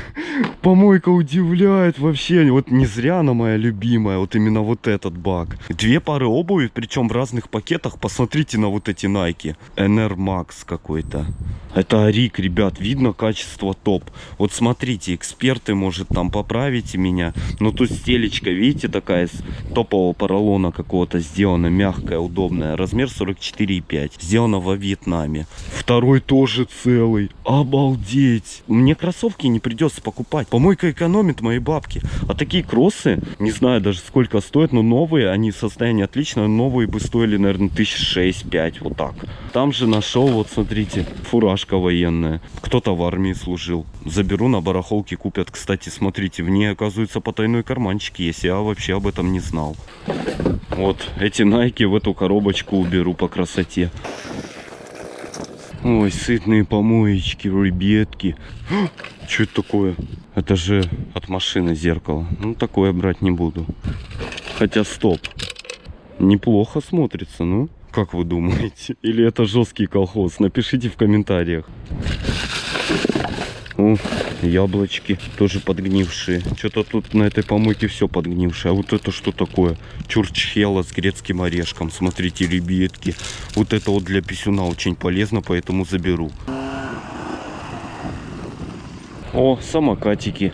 Помойка удивляет вообще. Вот не зря она моя любимая. Вот именно вот этот баг. Две пары обуви, причем в разных пакетах. Посмотрите на вот эти найки. NR Max какой-то. Это Арик, ребят. Видно качество топ. Вот смотрите, эксперты, может, там поправите меня. Но тут стелечка, видите, такая из топового поролона какого-то сделана. Мягкая, удобная. Размер 44,5. Сделана во Вьетнаме. Второй тоже целый. Обалдеть. Мне кроссовки не придется покупать. Помойка экономит мои бабки. А такие кроссы, не знаю даже сколько стоят, но новые, они состояние отличное. Новые бы стоили, наверное, тысяч шесть-пять. Вот так. Там же нашел, вот смотрите, фуражка военная. Кто-то в армии служил. Заберу на барахолке, купят. Кстати, смотрите, в ней оказывается потайной карманчик есть. Я вообще об этом не знал. Вот, эти найки в эту коробочку уберу по красоте. Ой, сытные помоечки, ребятки. Что это такое? Это же от машины зеркало. Ну, такое брать не буду. Хотя, стоп. Неплохо смотрится, ну. Как вы думаете? Или это жесткий колхоз? Напишите в комментариях. О, яблочки тоже подгнившие. Что-то тут на этой помойке все подгнившее. А вот это что такое? Чурчхела с грецким орешком. Смотрите, ребятки. Вот это вот для писюна очень полезно, поэтому заберу. О, самокатики.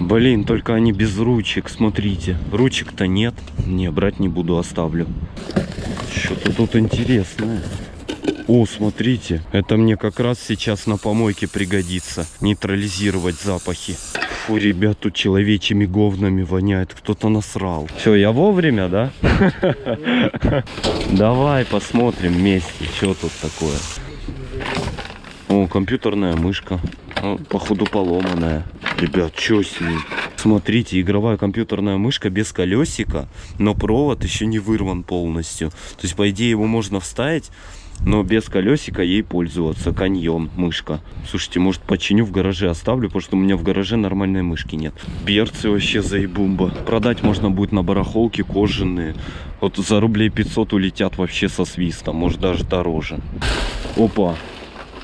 Блин, только они без ручек, смотрите. Ручек-то нет. Не, брать не буду, оставлю. Что-то тут интересное. О, смотрите, это мне как раз сейчас на помойке пригодится. Нейтрализировать запахи. Фу, ребят, тут человечьими говнами воняет. Кто-то насрал. Все, я вовремя, да? Давай посмотрим вместе, что тут такое. О, компьютерная мышка. Ну, походу поломанная. Ребят, что с ней? Смотрите, игровая компьютерная мышка без колесика, но провод еще не вырван полностью. То есть, по идее, его можно вставить, но без колесика ей пользоваться. Каньон, мышка. Слушайте, может починю в гараже, оставлю, потому что у меня в гараже нормальной мышки нет. Берцы вообще заебумба. Продать можно будет на барахолке кожаные. Вот за рублей 500 улетят вообще со свистом, может даже дороже. Опа,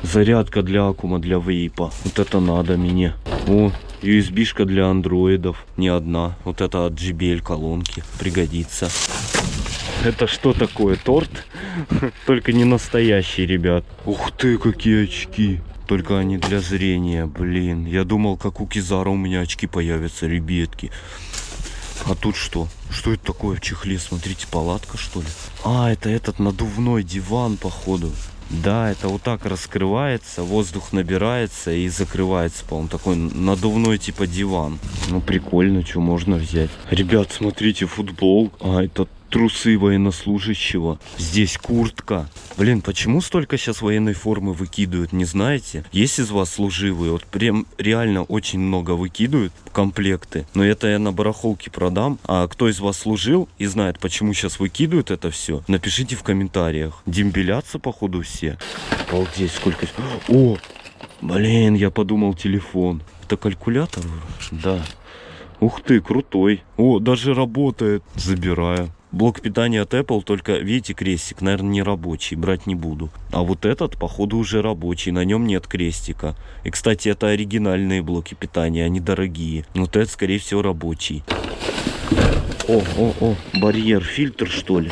Зарядка для аккума, для вейпа. Вот это надо мне. О, USB-шка для андроидов. Не одна. Вот это от JBL колонки. Пригодится. Это что такое? Торт? Только не настоящий, ребят. Ух ты, какие очки. Только они для зрения, блин. Я думал, как у Кизара у меня очки появятся, ребятки. А тут что? Что это такое в чехле? Смотрите, палатка что ли? А, это этот надувной диван, походу. Да, это вот так раскрывается, воздух набирается и закрывается, по-моему, такой надувной типа диван. Ну, прикольно, что можно взять. Ребят, смотрите, футбол. А, это трусы военнослужащего. Здесь куртка. Блин, почему столько сейчас военной формы выкидывают, не знаете? Есть из вас служивые, вот прям реально очень много выкидывают комплекты. Но это я на барахолке продам. А кто из вас служил и знает, почему сейчас выкидывают это все, напишите в комментариях. Дембелятся, походу, все. Обалдеть, сколько... О, блин, я подумал телефон. Это калькулятор? Да. Ух ты, крутой. О, даже работает. Забираю. Блок питания от Apple, только видите крестик, наверное, не рабочий, брать не буду. А вот этот, походу, уже рабочий, на нем нет крестика. И, кстати, это оригинальные блоки питания, они дорогие. Вот этот, скорее всего, рабочий. О, о, о, барьер, фильтр, что ли?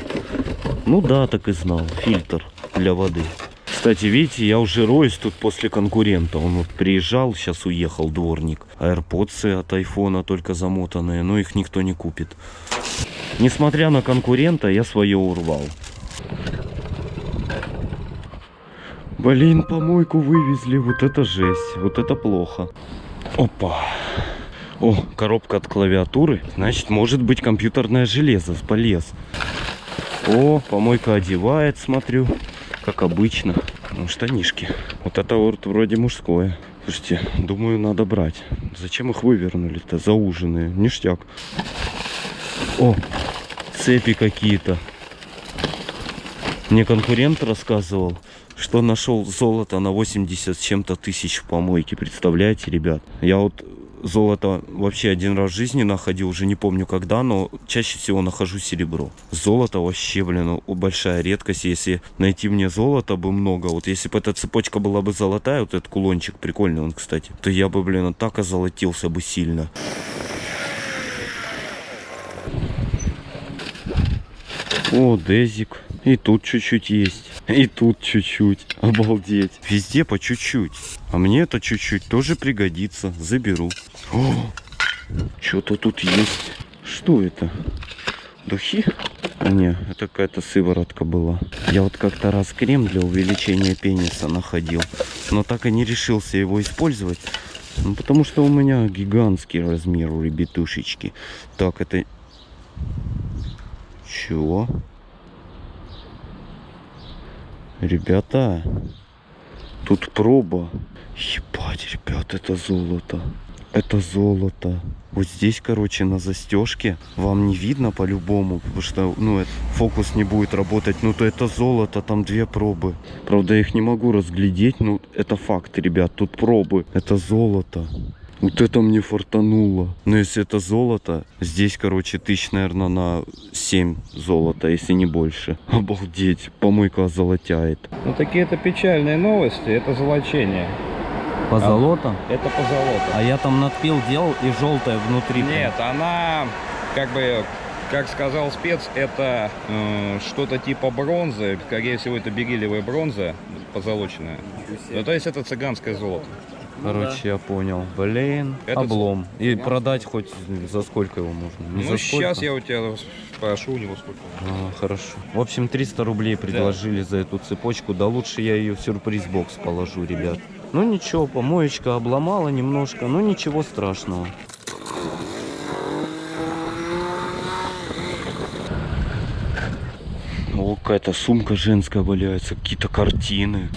Ну да, так и знал, фильтр для воды. Кстати, видите, я уже роюсь тут после конкурента. Он вот приезжал, сейчас уехал дворник. AirPods от айфона только замотанные, но их никто не купит. Несмотря на конкурента, я свое урвал. Блин, помойку вывезли. Вот это жесть. Вот это плохо. Опа. О, коробка от клавиатуры. Значит, может быть компьютерное железо. Полез. О, помойка одевает, смотрю. Как обычно. Ну, штанишки. Вот это вот вроде мужское. Слушайте, думаю, надо брать. Зачем их вывернули-то? Зауженные. Ништяк. О, цепи какие-то. Мне конкурент рассказывал, что нашел золото на 80 с чем-то тысяч в помойке. Представляете, ребят? Я вот золото вообще один раз в жизни находил, уже не помню когда, но чаще всего нахожу серебро. Золото вообще, блин, ну, большая редкость. Если найти мне золото бы много, вот если бы эта цепочка была бы золотая, вот этот кулончик, прикольный он, кстати, то я бы, блин, так озолотился бы сильно. О, дезик. И тут чуть-чуть есть. И тут чуть-чуть. Обалдеть. Везде по чуть-чуть. А мне это чуть-чуть тоже пригодится. Заберу. Что-то тут есть. Что это? Духи? А не, это какая-то сыворотка была. Я вот как-то раз крем для увеличения пениса находил. Но так и не решился его использовать. Ну, потому что у меня гигантский размер у ребятушечки. Так, это чего? Ребята, тут проба. Ебать, ребят, это золото. Это золото. Вот здесь, короче, на застежке вам не видно по-любому, потому что, ну, фокус не будет работать. Ну, то это золото, там две пробы. Правда, я их не могу разглядеть, ну, это факт, ребят, тут пробы. Это золото. Вот это мне фартануло. Но если это золото, здесь, короче, тысяч, наверное, на 7 золота, если не больше. Обалдеть, помойка золотяет.
Ну такие это печальные новости, это золочение.
По
А-
золотам?
Это по золоту.
А я там надпил делал и желтая внутри.
Нет, она как бы, как сказал спец, это э, что-то типа бронзы. Скорее всего, это бериллиевая бронза позолоченная. Ну, то есть это цыганское золото.
Короче, я понял. Блин,
Это
облом. И продать хоть за сколько его можно? Не
ну,
за
сейчас я у тебя спрошу у него сколько.
А, хорошо. В общем, 300 рублей предложили за эту цепочку. Да лучше я ее в сюрприз-бокс положу, ребят. Ну ничего, помоечка обломала немножко, но ничего страшного. О, какая-то сумка женская валяется, какие-то картины.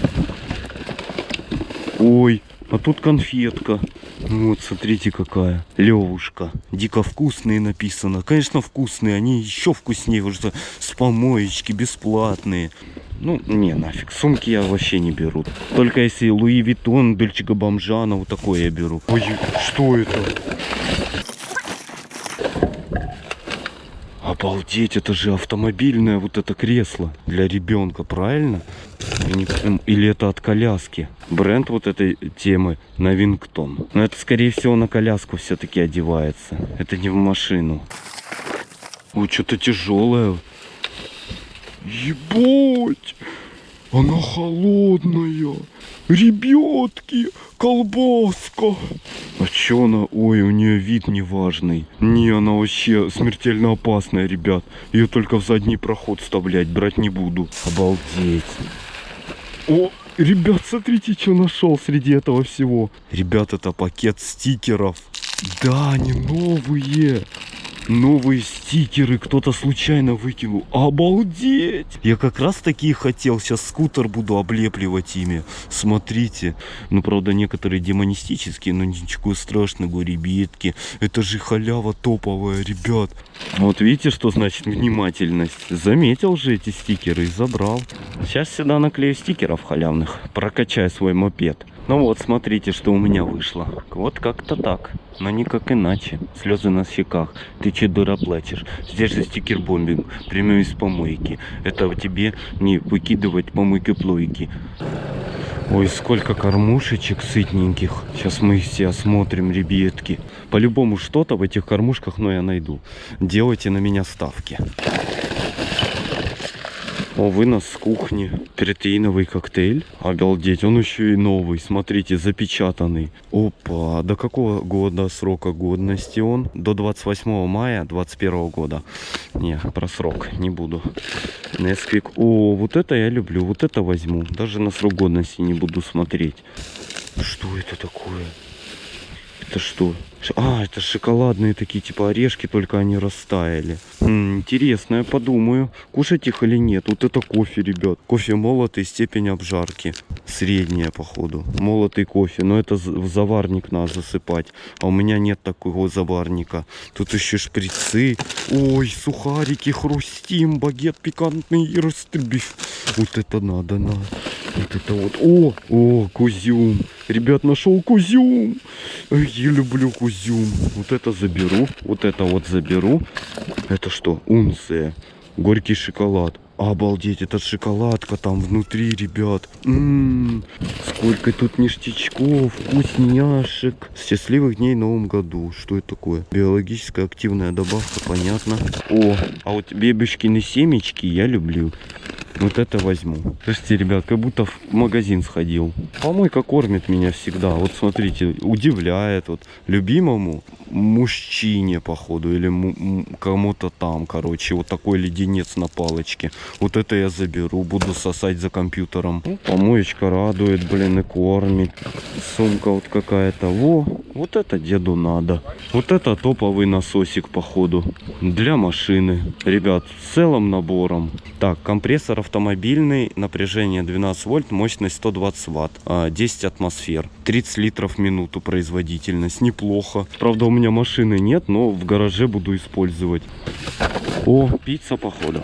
Ой, а тут конфетка. Вот, смотрите какая. Левушка. Дико вкусные написано. Конечно, вкусные. Они еще вкуснее. Уже с помоечки, бесплатные. Ну, не, нафиг. Сумки я вообще не беру. Только если Louis Vuitton, Дольче Бомжана, вот такое я беру. Ой, что это? Обалдеть, это же автомобильное вот это кресло для ребенка, правильно? Или это от коляски? Бренд вот этой темы Новингтон. Но это скорее всего на коляску все-таки одевается. Это не в машину. Ой, что-то тяжелое. Ебать! Она холодная. Ребятки, колбаска. А чё она? Ой, у нее вид неважный. Не, она вообще смертельно опасная, ребят. Ее только в задний проход вставлять, брать не буду. Обалдеть. О, ребят, смотрите, что нашел среди этого всего. Ребят, это пакет стикеров. Да, они новые. Новые стикеры кто-то случайно выкинул. Обалдеть! Я как раз такие хотел. Сейчас скутер буду облепливать ими. Смотрите. Ну, правда, некоторые демонистические, но ничего страшного, ребятки. Это же халява топовая, ребят. Вот видите, что значит внимательность. Заметил же эти стикеры и забрал. Сейчас сюда наклею стикеров халявных. Прокачаю свой мопед. Ну вот, смотрите, что у меня вышло. Вот как-то так. Но никак иначе. Слезы на щеках. Ты че дура плачешь? Здесь же стикер-бомбинг. Прямой из помойки. Это тебе не выкидывать помойки плойки. Ой, сколько кормушечек сытненьких. Сейчас мы их все осмотрим, ребятки. По-любому что-то в этих кормушках, но я найду. Делайте на меня ставки. О, вынос с кухни. Протеиновый коктейль. Обалдеть, он еще и новый. Смотрите, запечатанный. Опа, до какого года срока годности он? До 28 мая 21 года. Не, про срок не буду. Несквик. О, вот это я люблю. Вот это возьму. Даже на срок годности не буду смотреть. Что это такое? Это что? А, это шоколадные такие, типа орешки, только они растаяли. М, интересно, я подумаю, кушать их или нет. Вот это кофе, ребят. Кофе молотый, степень обжарки. Средняя, походу. Молотый кофе, но это в заварник надо засыпать. А у меня нет такого заварника. Тут еще шприцы. Ой, сухарики, хрустим, багет пикантный и растребив. Вот это надо, надо. Вот это вот. О, о, кузюм. Ребят, нашел кузюм. Я люблю кузюм. Вот это заберу. Вот это вот заберу. Это что? Унция. Горький шоколад. Обалдеть, это шоколадка там внутри, ребят. М-м, сколько тут ништячков, вкусняшек. Счастливых дней в новом году. Что это такое? Биологическая активная добавка, понятно. О, а вот бебешкины семечки я люблю. Вот это возьму. Слушайте, ребят, как будто в магазин сходил. Помойка кормит меня всегда. Вот смотрите, удивляет. Вот любимому мужчине, походу, или кому-то там, короче, вот такой леденец на палочке. Вот это я заберу, буду сосать за компьютером. Ну, помоечка радует, блин, и кормит. Сумка вот какая-то. Во, вот это деду надо. Вот это топовый насосик, походу, для машины. Ребят, целым набором. Так, компрессор автомобильный, напряжение 12 вольт, мощность 120 ватт, а, 10 атмосфер, 30 литров в минуту производительность, неплохо. Правда, у меня машины нет, но в гараже буду использовать. О, пицца, походу.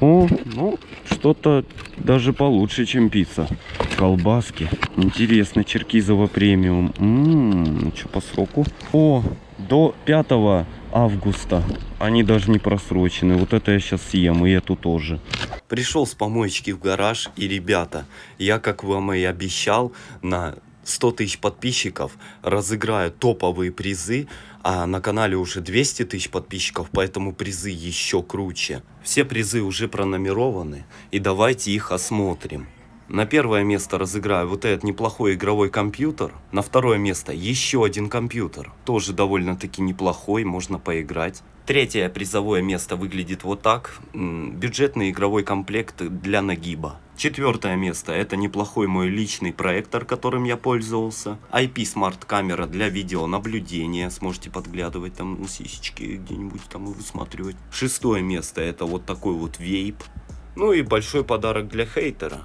О, ну, что-то даже получше, чем пицца. Колбаски. Интересно, Черкизово премиум. Ммм, что по сроку? О, до 5 августа. Они даже не просрочены. Вот это я сейчас съем, и эту тоже.
Пришел с помоечки в гараж, и, ребята, я, как вам и обещал, на 100 тысяч подписчиков разыграю топовые призы, а на канале уже 200 тысяч подписчиков, поэтому призы еще круче. Все призы уже пронумерованы, и давайте их осмотрим. На первое место разыграю вот этот неплохой игровой компьютер. На второе место еще один компьютер. Тоже довольно-таки неплохой, можно поиграть. Третье призовое место выглядит вот так. Бюджетный игровой комплект для нагиба.
Четвертое место – это неплохой мой личный проектор, которым я пользовался. IP смарт-камера для видеонаблюдения. Сможете подглядывать там на сисечки где-нибудь там и высматривать. Шестое место – это вот такой вот вейп. Ну и большой подарок для хейтера.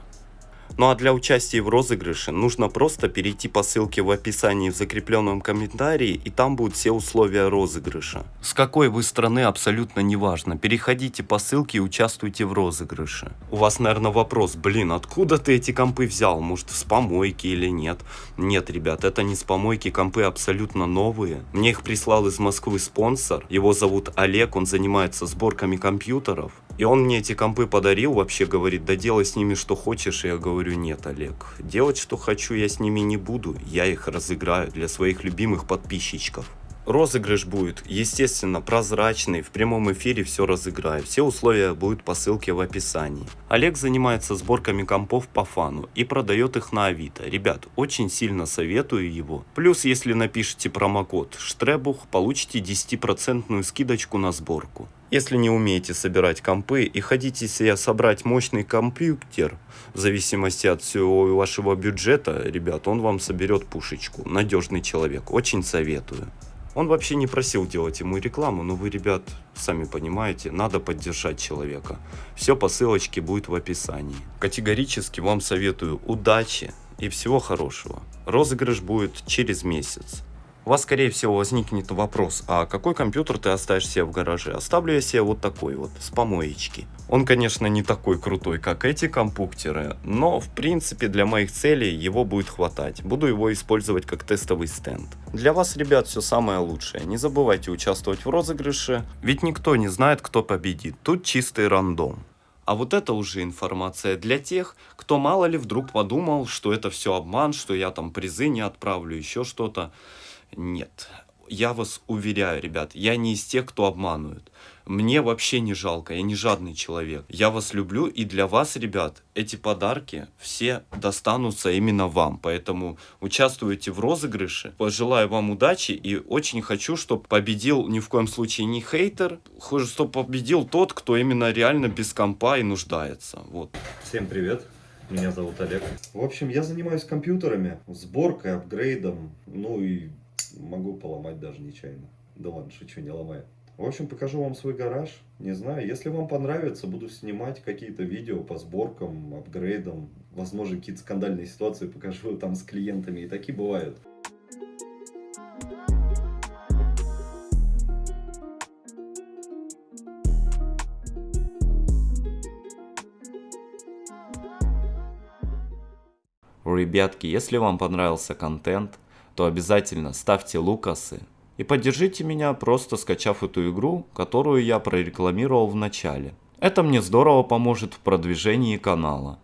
Ну а для участия в розыгрыше нужно просто перейти по ссылке в описании в закрепленном комментарии и там будут все условия розыгрыша. С какой вы страны абсолютно не важно. Переходите по ссылке и участвуйте в розыгрыше. У вас наверное вопрос, блин, откуда ты эти компы взял? Может с помойки или нет? Нет, ребят, это не с помойки, компы абсолютно новые. Мне их прислал из Москвы спонсор, его зовут Олег, он занимается сборками компьютеров. И он мне эти компы подарил, вообще говорит, да делай с ними что хочешь. И я говорю, нет, Олег, делать что хочу я с ними не буду. Я их разыграю для своих любимых подписчиков. Розыгрыш будет, естественно, прозрачный, в прямом эфире все разыграю. Все условия будут по ссылке в описании. Олег занимается сборками компов по фану и продает их на Авито. Ребят, очень сильно советую его. Плюс, если напишите промокод Штребух, получите 10% скидочку на сборку. Если не умеете собирать компы и хотите себе собрать мощный компьютер, в зависимости от всего вашего бюджета, ребят, он вам соберет пушечку. Надежный человек, очень советую. Он вообще не просил делать ему рекламу, но вы, ребят, сами понимаете, надо поддержать человека. Все по ссылочке будет в описании. Категорически вам советую удачи и всего хорошего. Розыгрыш будет через месяц. У вас, скорее всего, возникнет вопрос, а какой компьютер ты оставишь себе в гараже? Оставлю я себе вот такой вот, с помоечки. Он, конечно, не такой крутой, как эти компьютеры, но, в принципе, для моих целей его будет хватать. Буду его использовать как тестовый стенд. Для вас, ребят, все самое лучшее. Не забывайте участвовать в розыгрыше, ведь никто не знает, кто победит. Тут чистый рандом. А вот это уже информация для тех, кто мало ли вдруг подумал, что это все обман, что я там призы не отправлю, еще что-то. Нет, я вас уверяю, ребят, я не из тех, кто обманывает. Мне вообще не жалко, я не жадный человек. Я вас люблю, и для вас, ребят, эти подарки все достанутся именно вам. Поэтому участвуйте в розыгрыше. Пожелаю вам удачи и очень хочу, чтобы победил ни в коем случае не хейтер, чтобы победил тот, кто именно реально без компа и нуждается. Вот.
Всем привет, меня зовут Олег. В общем, я занимаюсь компьютерами, сборкой, апгрейдом, ну и могу поломать даже нечаянно. Да ладно, шучу, не ломаю. В общем, покажу вам свой гараж. Не знаю, если вам понравится, буду снимать какие-то видео по сборкам, апгрейдам. Возможно, какие-то скандальные ситуации покажу там с клиентами. И такие бывают.
Ребятки, если вам понравился контент, то обязательно ставьте лукасы. И поддержите меня, просто скачав эту игру, которую я прорекламировал в начале. Это мне здорово поможет в продвижении канала.